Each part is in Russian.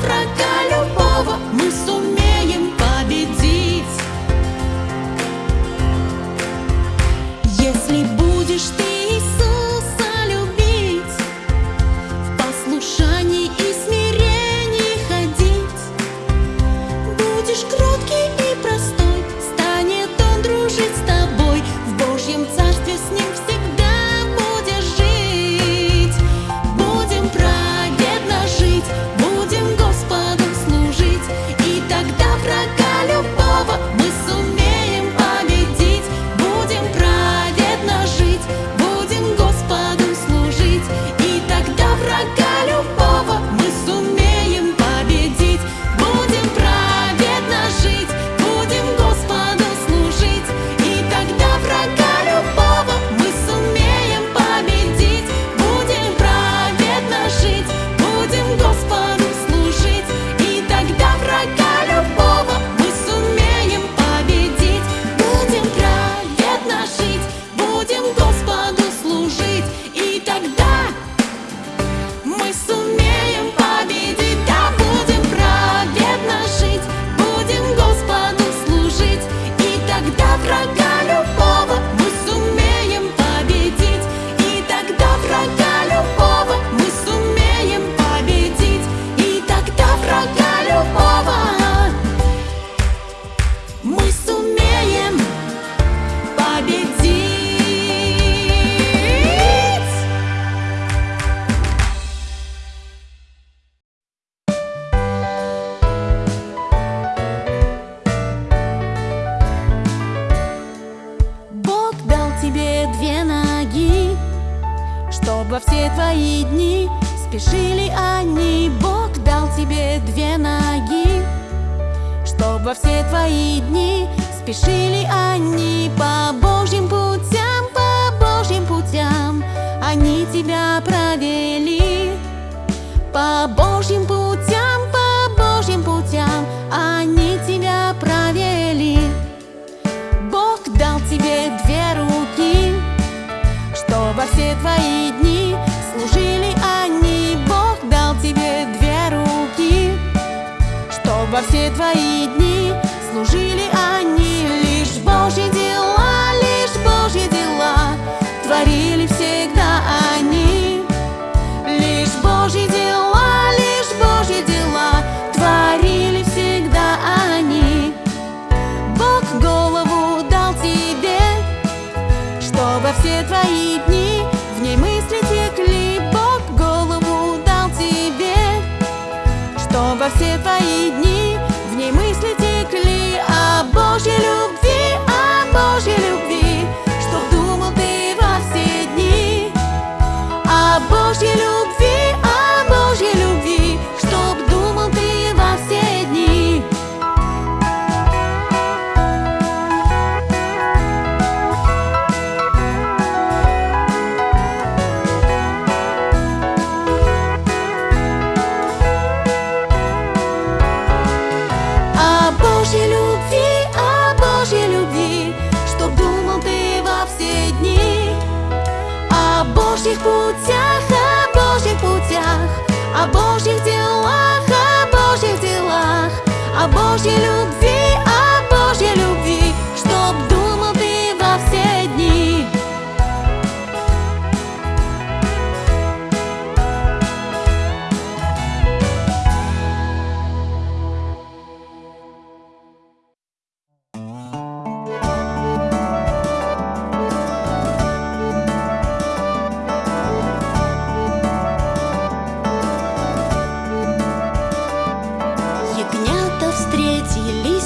врага любого мы сумеем. Они тебя провели по Божьим путям, по Божьим путям. Они тебя провели. Бог дал тебе две руки, чтобы все твои дни служили они. Бог дал тебе две руки, чтобы все твои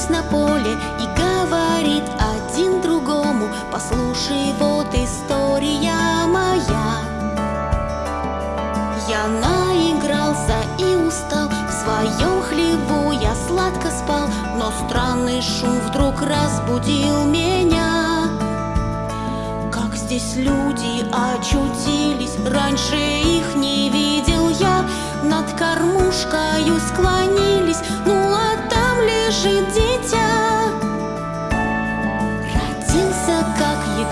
вернулись на поле и говорит один другому, послушай, вот история моя. Я наигрался и устал, в своем хлеву я сладко спал, но странный шум вдруг разбудил меня. Как здесь люди очутились, раньше их не видел я, над кормушкою склонились, ну лежит дитя.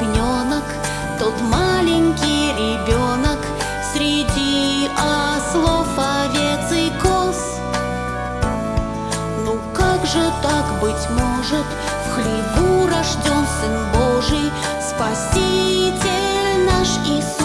Ягненок, тот маленький ребенок. Среди ослов, овец и коз. Ну как же так быть может, в хлеву рожден Сын Божий, Спаситель наш Иисус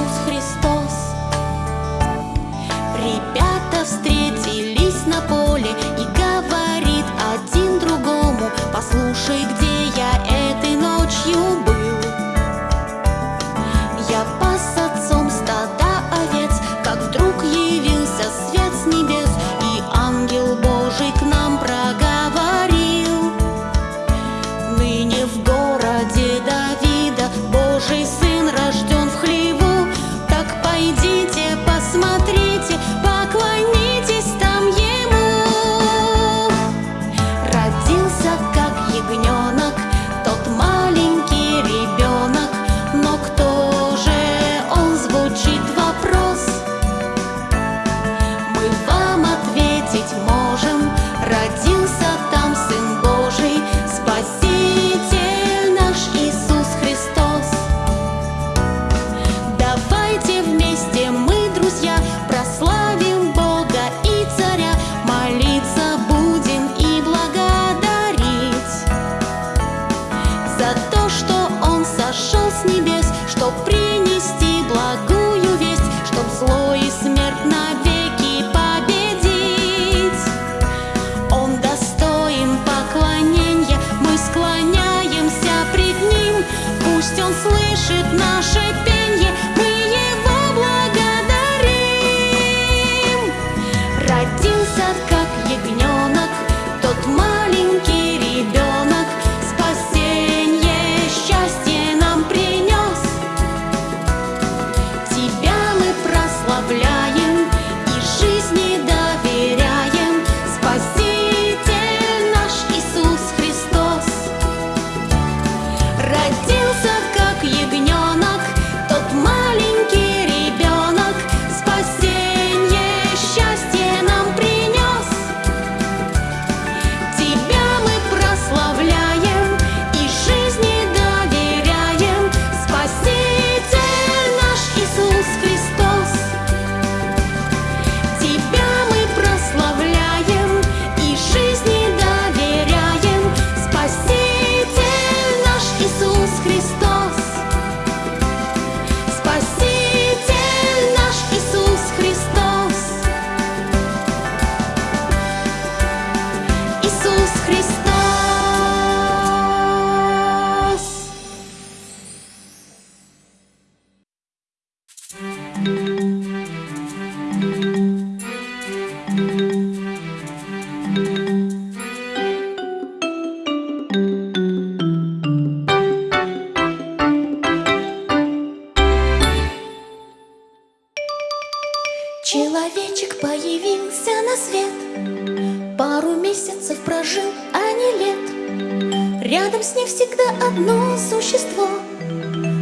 всегда одно существо,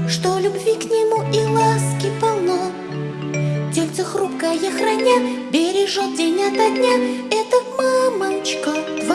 Что любви к нему и ласки полно. Тельце хрупкое храня, бережет день ото дня, Это мамочка твоя.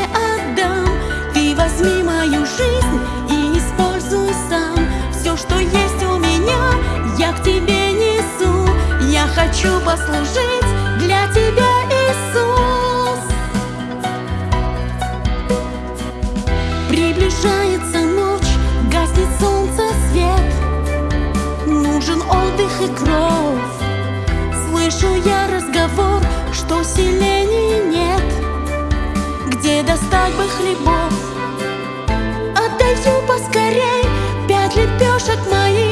Все, что есть у меня, я к тебе несу. Я хочу послужить для тебя. и кровь Слышу я разговор, что селений нет Где достать бы хлебов 那一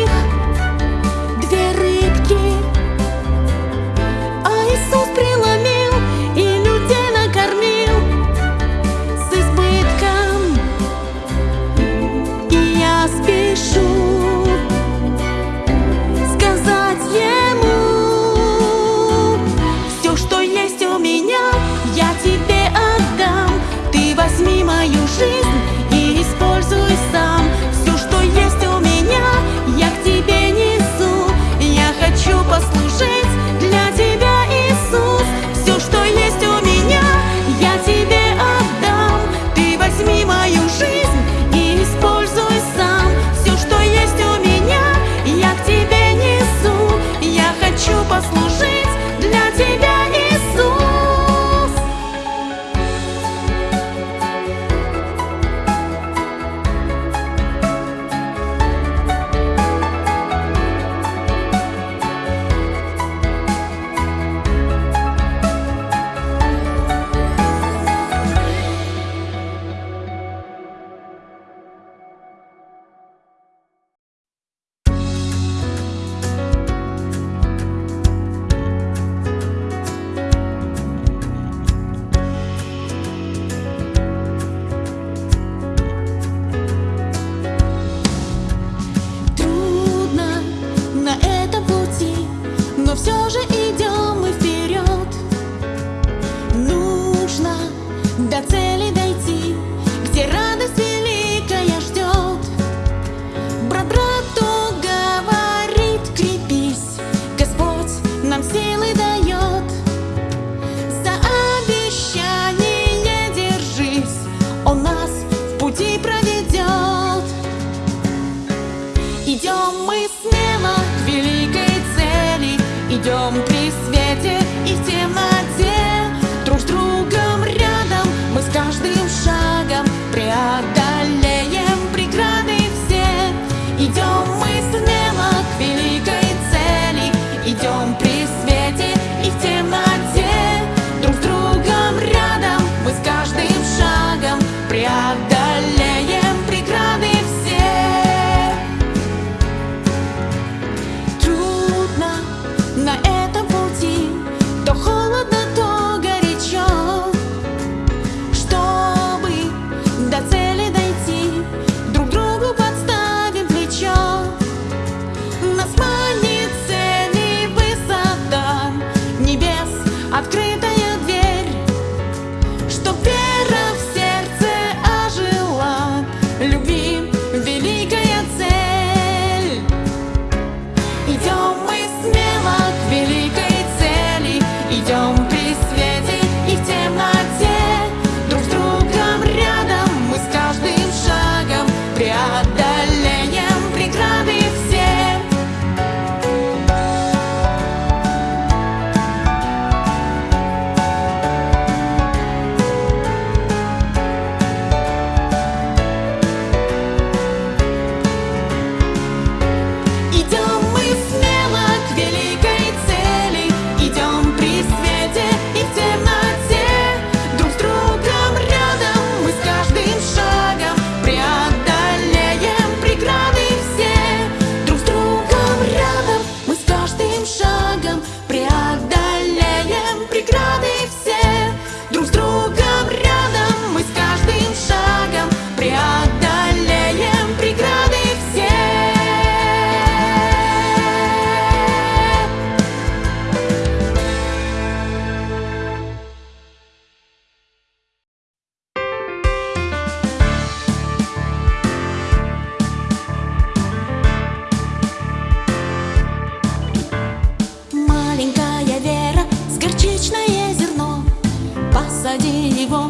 за него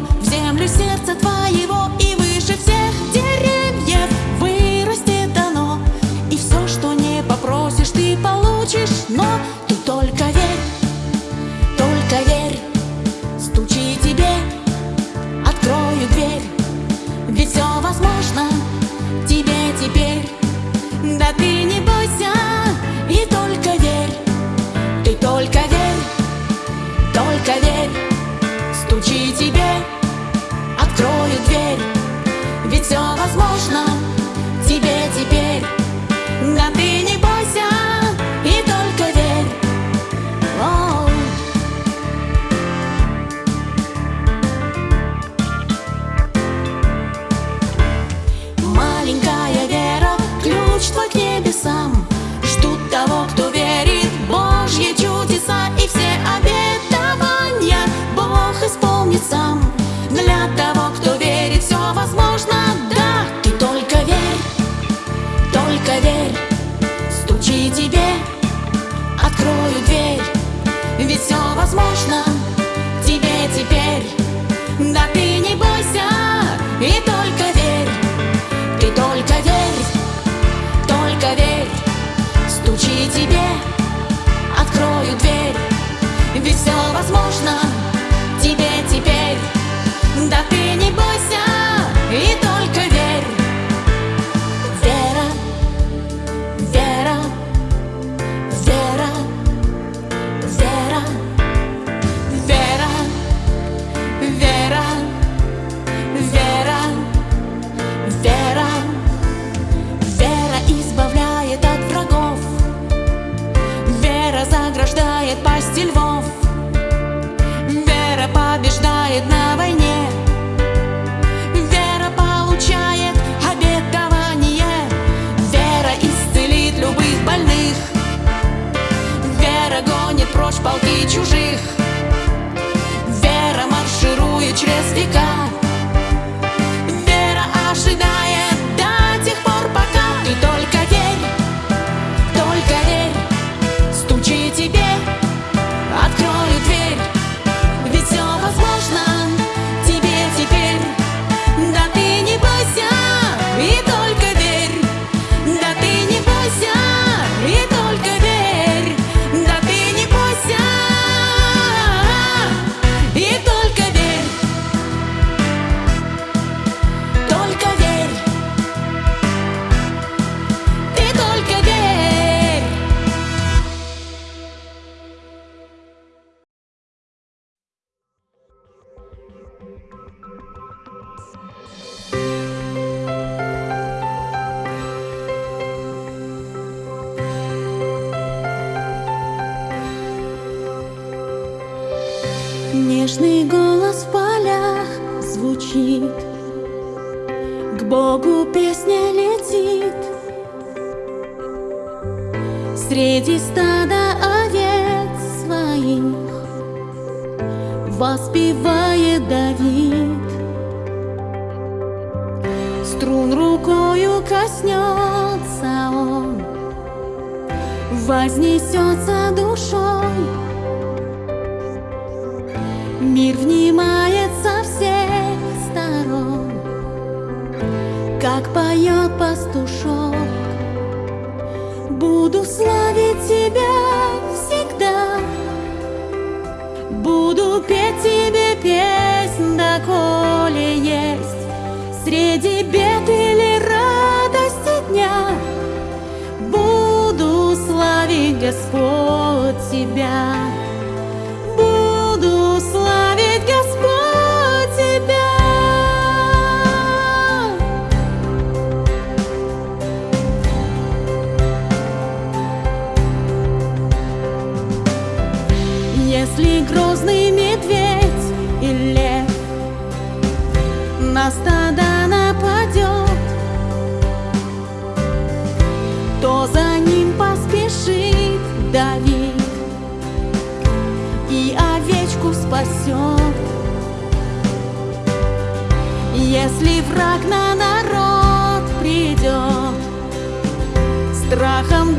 Нежный голос в полях звучит, К Богу песня летит. Среди стада овец своих Воспевает Давид. Струн рукою коснется он, Вознесется душой внимает со всех сторон, Как поет пастушок. Буду славить тебя всегда, Буду петь тебе песнь, доколе есть Среди бед или радости дня Буду славить Господь тебя. спасет. Если враг на народ придет, страхом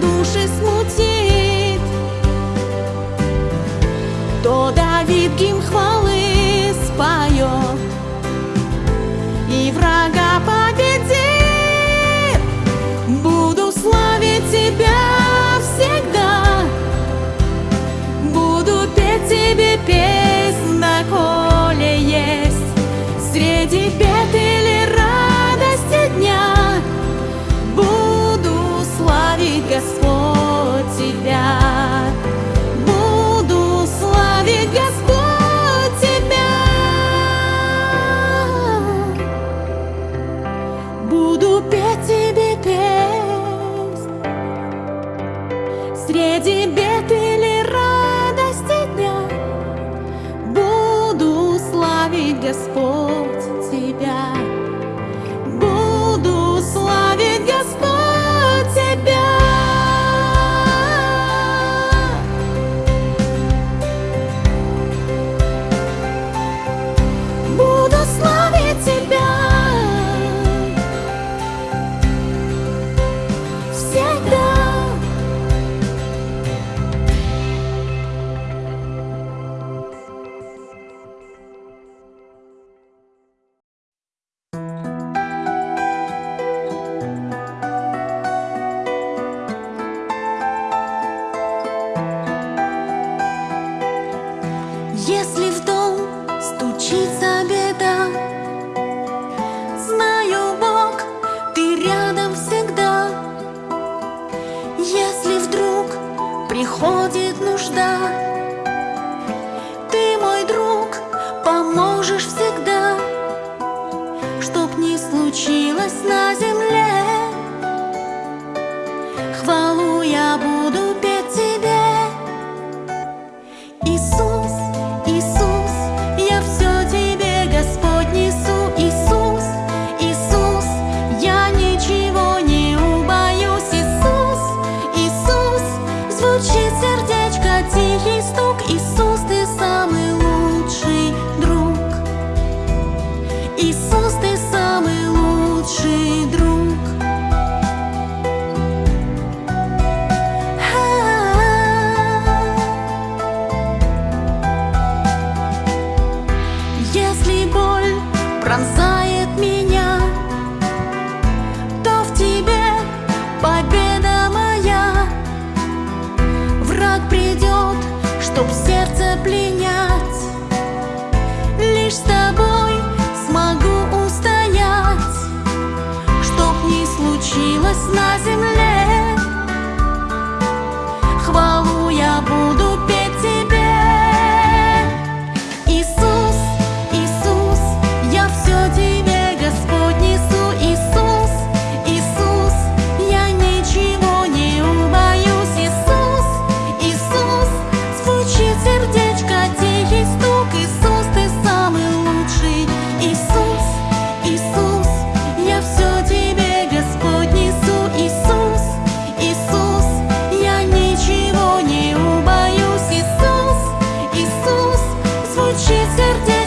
uczy serce.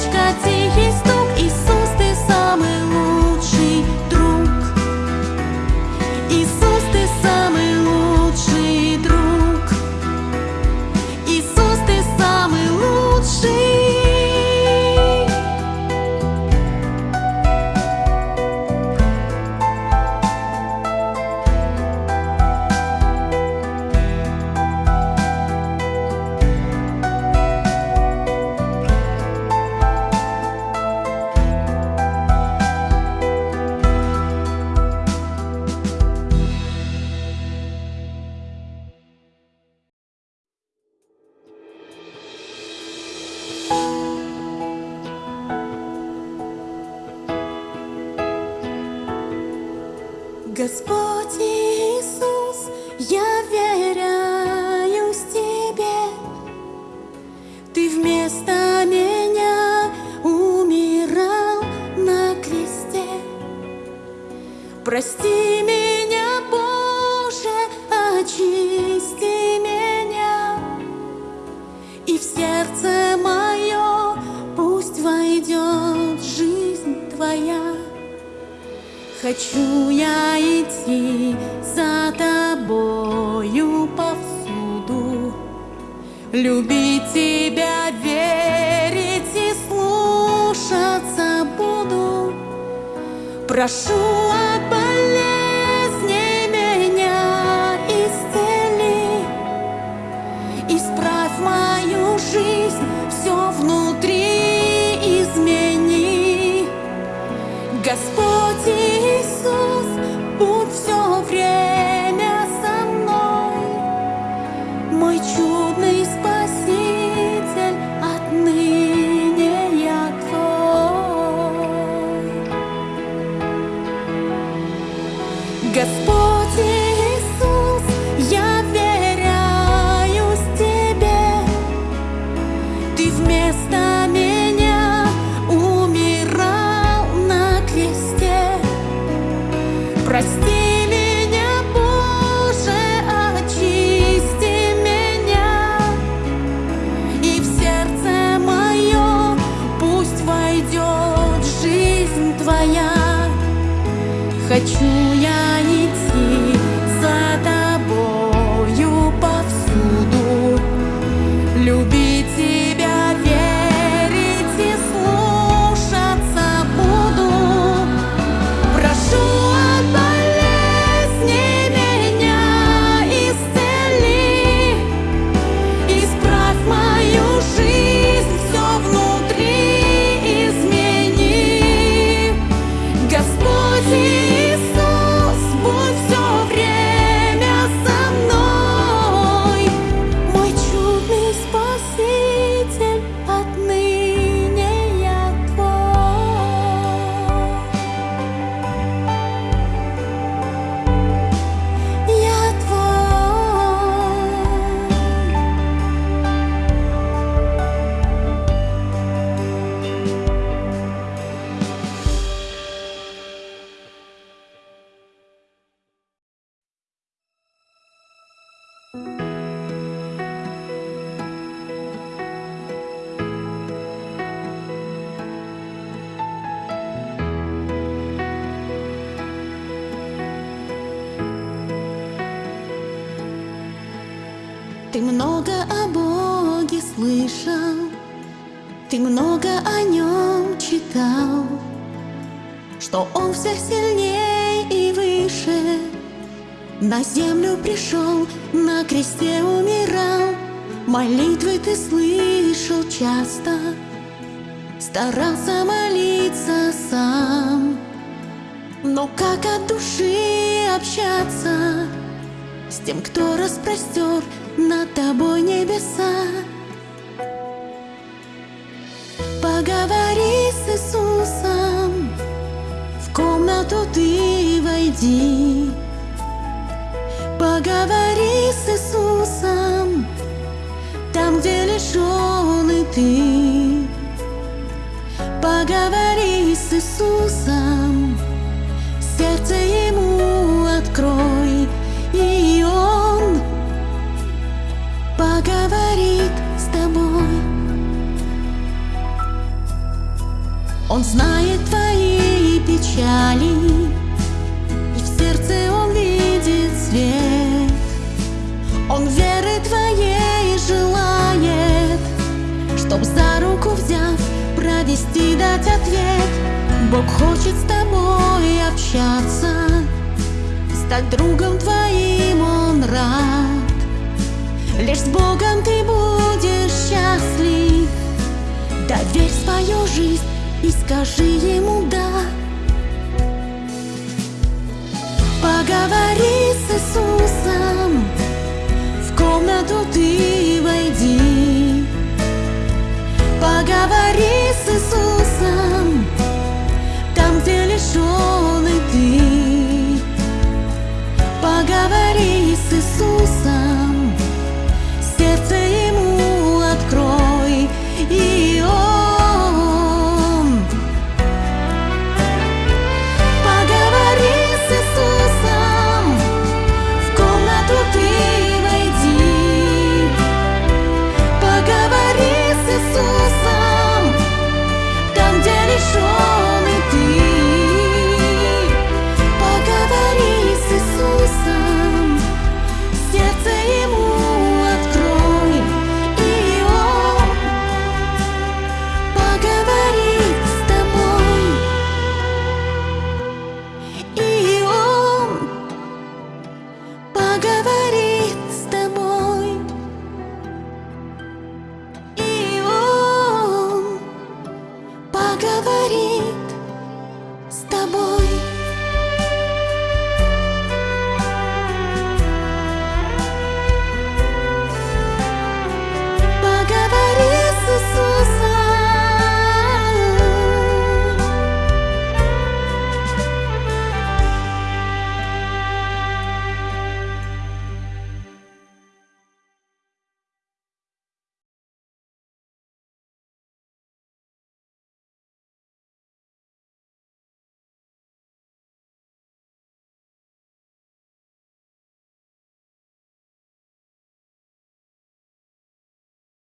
Прости меня, Боже, очисти меня. И в сердце мое пусть войдет жизнь Твоя. Хочу я идти за тобою повсюду, Любить тебя, верить Прошу от болезней всех сильнее и выше. На землю пришел, на кресте умирал, молитвы ты слышал часто, старался молиться сам. Но как от души общаться с тем, кто распростер над тобой небеса? Поговори войди. Поговори с Иисусом, там, где лишён ты. Бог хочет с тобой общаться, стать другом твоим он рад. Лишь с Богом ты будешь счастлив. Доверь свою жизнь и скажи ему да. Поговори с Иисусом, в комнату ты войди. Поговори с Иисусом. juntos.